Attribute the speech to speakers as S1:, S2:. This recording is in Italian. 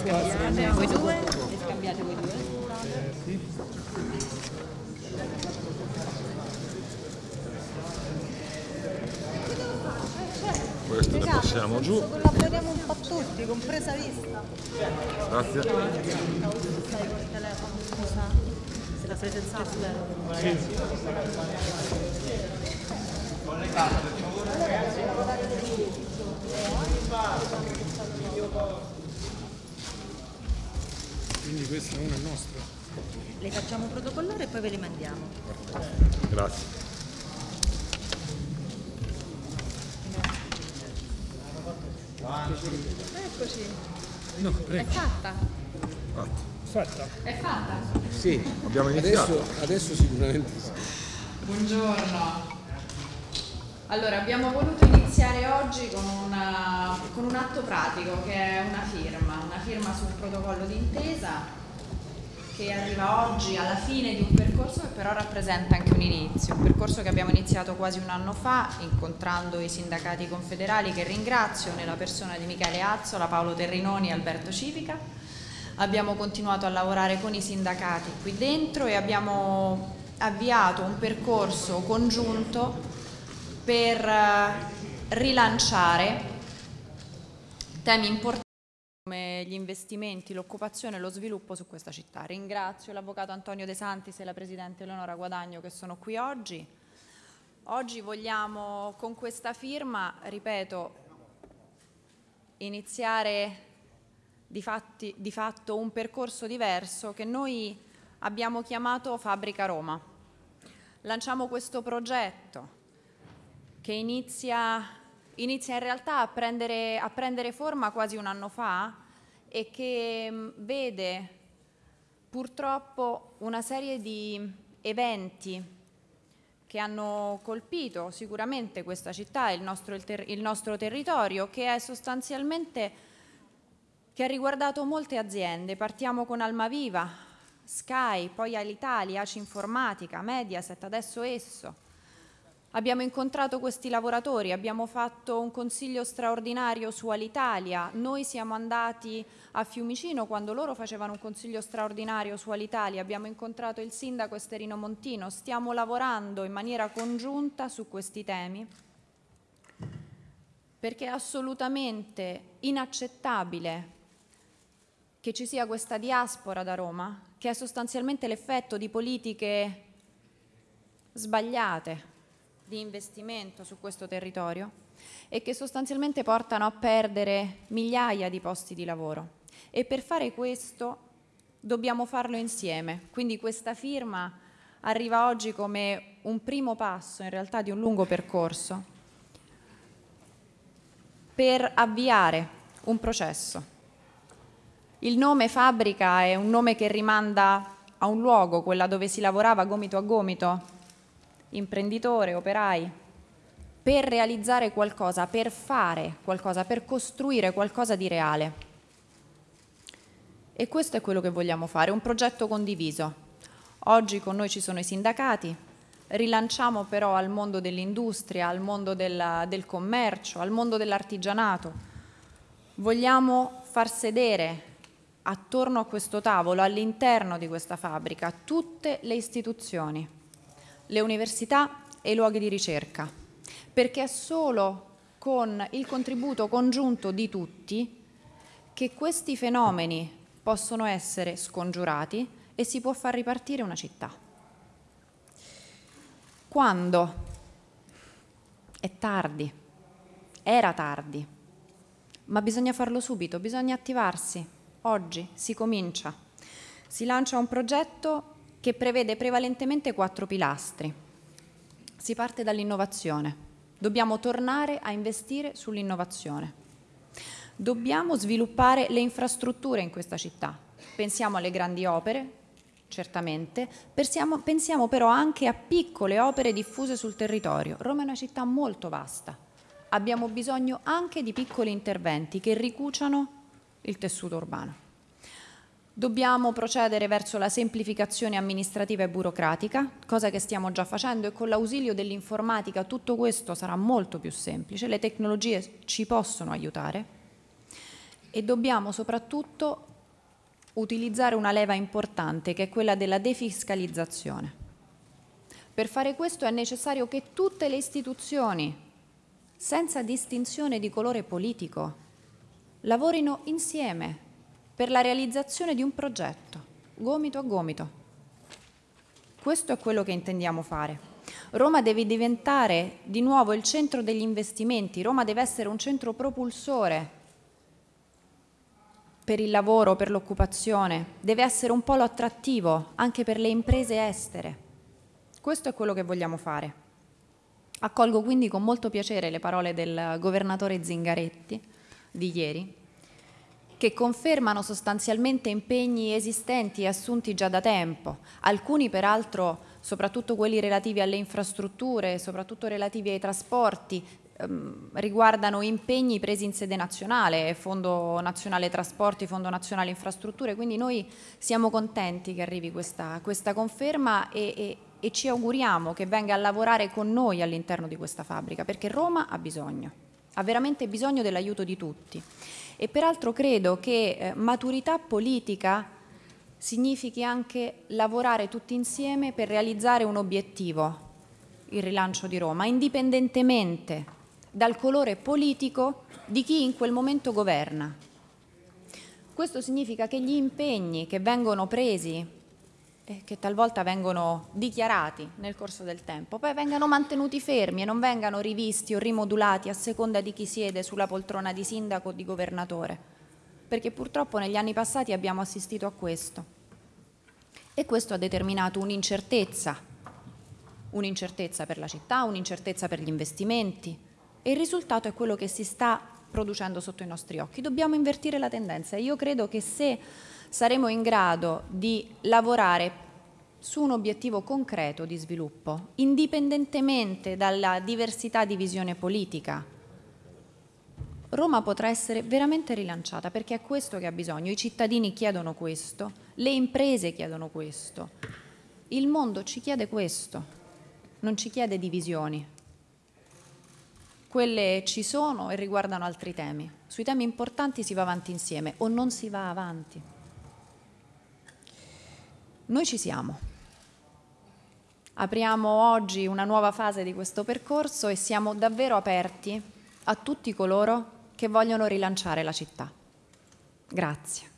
S1: scambiate voi due e scambiate voi due.
S2: Questo ne passiamo giù.
S3: Collaboriamo un po' tutti, compresa vista.
S2: Grazie.
S3: Stai col telefono, scusa. Se la presenza
S4: Quindi questa è una nostra.
S3: Le facciamo protocollare e poi ve le mandiamo.
S2: Grazie.
S1: Eccoci,
S4: No,
S1: è
S4: prego.
S1: fatta.
S2: Fatto.
S4: Fatta.
S1: È fatta.
S4: Sì.
S2: Abbiamo iniziato.
S4: Adesso, adesso sicuramente sì.
S1: Buongiorno. Allora, abbiamo voluto iniziare oggi con, una- con un atto pratico che è una firma, una firma sul protocollo d'intesa che arriva oggi alla fine di un percorso che però rappresenta anche un inizio, un percorso che abbiamo iniziato quasi un anno fa incontrando i sindacati confederali che ringrazio nella persona di Michele Azzola, Paolo Terrinoni e Alberto Civica. Abbiamo continuato a lavorare con i sindacati qui dentro e abbiamo avviato un percorso congiunto per eh, rilanciare temi importanti come gli investimenti, l'occupazione e lo sviluppo su questa città. Ringrazio l'avvocato Antonio De Santis e la presidente Eleonora Guadagno che sono qui oggi. Oggi vogliamo con questa firma, ripeto, iniziare di, fatti- di fatto un percorso diverso che noi abbiamo chiamato Fabbrica Roma. Lanciamo questo progetto che inizia, inizia in realtà a prendere, a prendere forma quasi un anno fa e che mh, vede purtroppo una serie di eventi che hanno colpito sicuramente questa città e il nostro, il ter- il nostro territorio, che è sostanzialmente che ha riguardato molte aziende. Partiamo con Almaviva, Sky, poi Alitalia, Aci Informatica, Mediaset, adesso Esso. Abbiamo incontrato questi lavoratori, abbiamo fatto un consiglio straordinario su Alitalia, noi siamo andati a Fiumicino quando loro facevano un consiglio straordinario su Alitalia, abbiamo incontrato il sindaco Esterino Montino, stiamo lavorando in maniera congiunta su questi temi perché è assolutamente inaccettabile che ci sia questa diaspora da Roma, che è sostanzialmente l'effetto di politiche sbagliate di investimento su questo territorio e che sostanzialmente portano a perdere migliaia di posti di lavoro. E per fare questo dobbiamo farlo insieme. Quindi questa firma arriva oggi come un primo passo in realtà di un lungo percorso per avviare un processo. Il nome fabbrica è un nome che rimanda a un luogo, quella dove si lavorava gomito a gomito, imprenditore, operai, per realizzare qualcosa, per fare qualcosa, per costruire qualcosa di reale. E questo è quello che vogliamo fare, un progetto condiviso. Oggi con noi ci sono i sindacati, rilanciamo però al mondo dell'industria, al mondo della- del commercio, al mondo dell'artigianato. Vogliamo far sedere attorno a questo tavolo, all'interno di questa fabbrica, tutte le istituzioni, le università e i luoghi di ricerca, perché è solo con il contributo congiunto di tutti che questi fenomeni possono essere scongiurati e si può far ripartire una città. Quando? È tardi, era tardi, ma bisogna farlo subito, bisogna attivarsi. Oggi si comincia. Si lancia un progetto che prevede prevalentemente quattro pilastri. Si parte dall'innovazione. Dobbiamo tornare a investire sull'innovazione. Dobbiamo sviluppare le infrastrutture in questa città. Pensiamo alle grandi opere, certamente, pensiamo, pensiamo però anche a piccole opere diffuse sul territorio. Roma è una città molto vasta. Abbiamo bisogno anche di piccoli interventi che ricuciano il tessuto urbano. Dobbiamo procedere verso la semplificazione amministrativa e burocratica, cosa che stiamo già facendo e con l'ausilio dell'informatica tutto questo sarà molto più semplice, le tecnologie ci possono aiutare e dobbiamo soprattutto utilizzare una leva importante che è quella della defiscalizzazione. Per fare questo è necessario che tutte le istituzioni, senza distinzione di colore politico, lavorino insieme per la realizzazione di un progetto, gomito a gomito. Questo è quello che intendiamo fare. Roma deve diventare di nuovo il centro degli investimenti, Roma deve essere un centro propulsore per il lavoro, per l'occupazione, deve essere un polo attrattivo anche per le imprese estere. Questo è quello che vogliamo fare. Accolgo quindi con molto piacere le parole del governatore Zingaretti di ieri, che confermano sostanzialmente impegni esistenti e assunti già da tempo, alcuni peraltro soprattutto quelli relativi alle infrastrutture, soprattutto relativi ai trasporti, ehm, riguardano impegni presi in sede nazionale, Fondo Nazionale Trasporti, Fondo Nazionale Infrastrutture, quindi noi siamo contenti che arrivi questa, questa conferma e, e, e ci auguriamo che venga a lavorare con noi all'interno di questa fabbrica, perché Roma ha bisogno, ha veramente bisogno dell'aiuto di tutti. E peraltro credo che eh, maturità politica significhi anche lavorare tutti insieme per realizzare un obiettivo, il rilancio di Roma, indipendentemente dal colore politico di chi in quel momento governa. Questo significa che gli impegni che vengono presi che talvolta vengono dichiarati nel corso del tempo, poi vengano mantenuti fermi e non vengano rivisti o rimodulati a seconda di chi siede sulla poltrona di sindaco o di governatore, perché purtroppo negli anni passati abbiamo assistito a questo. E questo ha determinato un'incertezza, un'incertezza per la città, un'incertezza per gli investimenti e il risultato è quello che si sta producendo sotto i nostri occhi. Dobbiamo invertire la tendenza io credo che se saremo in grado di lavorare su un obiettivo concreto di sviluppo, indipendentemente dalla diversità di visione politica. Roma potrà essere veramente rilanciata perché è questo che ha bisogno, i cittadini chiedono questo, le imprese chiedono questo, il mondo ci chiede questo, non ci chiede divisioni. Quelle ci sono e riguardano altri temi. Sui temi importanti si va avanti insieme o non si va avanti. Noi ci siamo. Apriamo oggi una nuova fase di questo percorso e siamo davvero aperti a tutti coloro che vogliono rilanciare la città. Grazie.